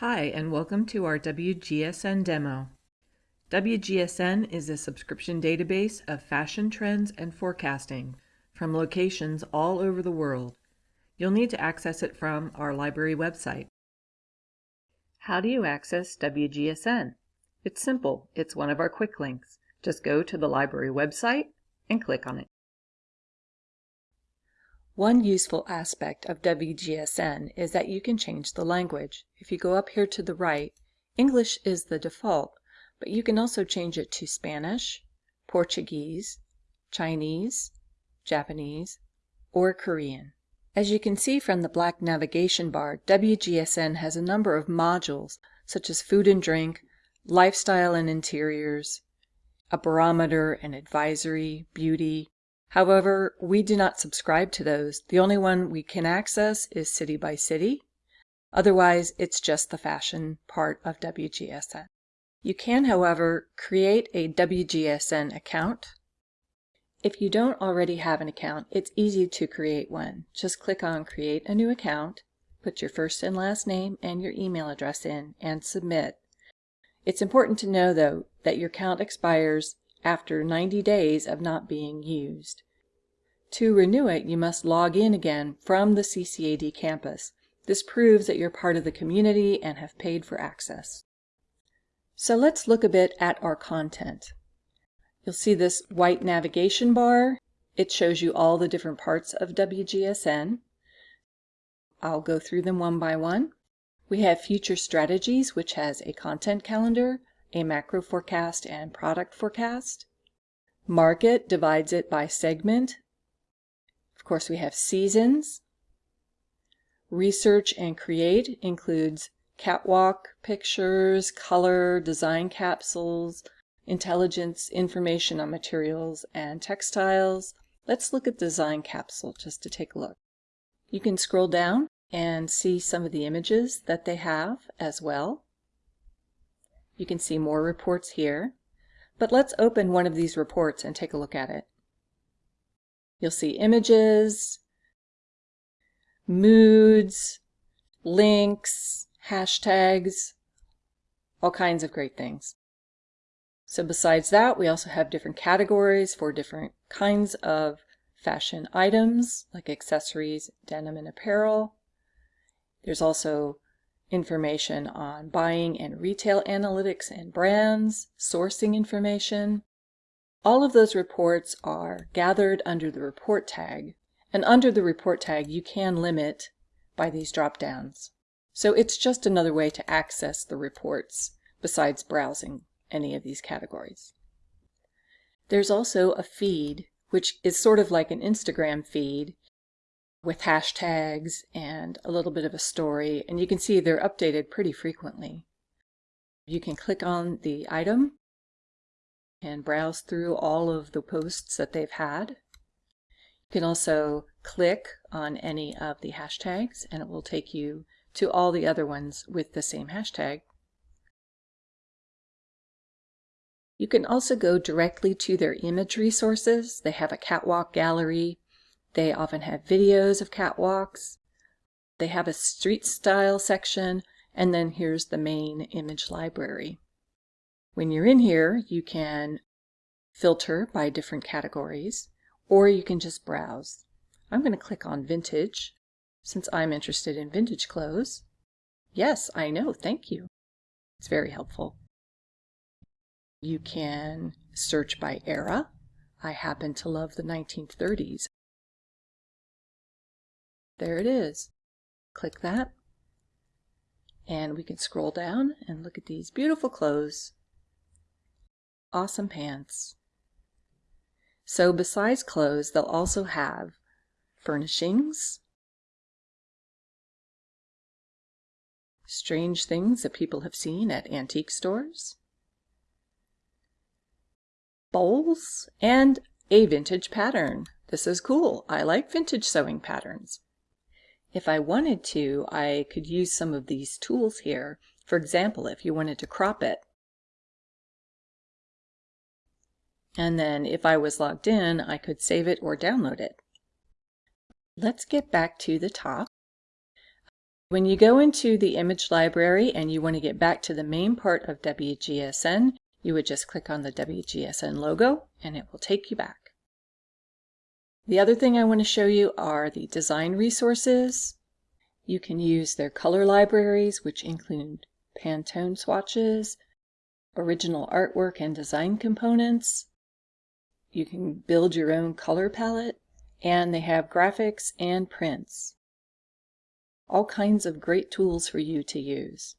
Hi, and welcome to our WGSN demo. WGSN is a subscription database of fashion trends and forecasting from locations all over the world. You'll need to access it from our library website. How do you access WGSN? It's simple. It's one of our quick links. Just go to the library website and click on it. One useful aspect of WGSN is that you can change the language. If you go up here to the right, English is the default, but you can also change it to Spanish, Portuguese, Chinese, Japanese, or Korean. As you can see from the black navigation bar, WGSN has a number of modules such as food and drink, lifestyle and interiors, a barometer, an advisory, beauty, However, we do not subscribe to those. The only one we can access is city by city. Otherwise, it's just the fashion part of WGSN. You can, however, create a WGSN account. If you don't already have an account, it's easy to create one. Just click on Create a New Account, put your first and last name and your email address in, and submit. It's important to know, though, that your account expires after 90 days of not being used. To renew it, you must log in again from the CCAD campus. This proves that you're part of the community and have paid for access. So let's look a bit at our content. You'll see this white navigation bar. It shows you all the different parts of WGSN. I'll go through them one by one. We have Future Strategies, which has a content calendar, a macro forecast and product forecast. Market divides it by segment. Of course, we have seasons. Research and create includes catwalk pictures, color, design capsules, intelligence, information on materials and textiles. Let's look at design capsule just to take a look. You can scroll down and see some of the images that they have as well. You can see more reports here. But let's open one of these reports and take a look at it. You'll see images, moods, links, hashtags, all kinds of great things. So besides that, we also have different categories for different kinds of fashion items, like accessories, denim, and apparel. There's also information on buying and retail analytics and brands, sourcing information. All of those reports are gathered under the report tag, and under the report tag you can limit by these drop downs. So it's just another way to access the reports besides browsing any of these categories. There's also a feed, which is sort of like an Instagram feed with hashtags and a little bit of a story. And you can see they're updated pretty frequently. You can click on the item and browse through all of the posts that they've had. You can also click on any of the hashtags and it will take you to all the other ones with the same hashtag. You can also go directly to their image resources. They have a catwalk gallery they often have videos of catwalks. They have a street style section, and then here's the main image library. When you're in here, you can filter by different categories, or you can just browse. I'm going to click on vintage, since I'm interested in vintage clothes. Yes, I know, thank you. It's very helpful. You can search by era. I happen to love the 1930s. There it is. Click that. And we can scroll down and look at these beautiful clothes. Awesome pants. So besides clothes, they'll also have furnishings, strange things that people have seen at antique stores, bowls, and a vintage pattern. This is cool. I like vintage sewing patterns. If I wanted to, I could use some of these tools here. For example, if you wanted to crop it. And then if I was logged in, I could save it or download it. Let's get back to the top. When you go into the image library and you want to get back to the main part of WGSN, you would just click on the WGSN logo and it will take you back. The other thing I want to show you are the design resources. You can use their color libraries, which include Pantone swatches, original artwork and design components. You can build your own color palette, and they have graphics and prints. All kinds of great tools for you to use.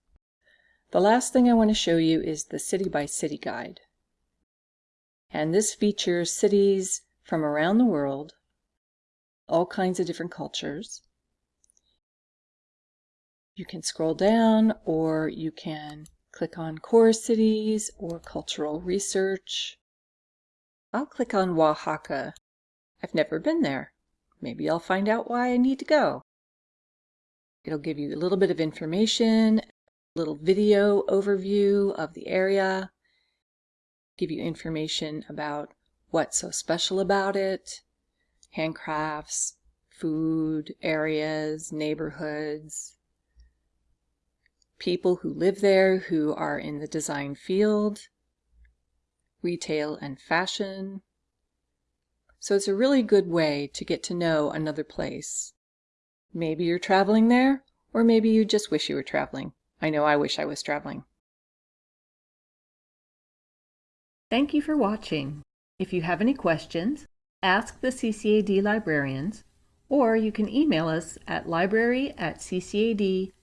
The last thing I want to show you is the City by City Guide. And this features cities from around the world, all kinds of different cultures. You can scroll down or you can click on core cities or cultural research. I'll click on Oaxaca. I've never been there. Maybe I'll find out why I need to go. It'll give you a little bit of information, a little video overview of the area, give you information about what's so special about it, handcrafts, food, areas, neighborhoods, people who live there who are in the design field, retail and fashion. So it's a really good way to get to know another place. Maybe you're traveling there, or maybe you just wish you were traveling. I know I wish I was traveling. Thank you for watching. If you have any questions, ask the CCAD librarians, or you can email us at library at ccad.edu.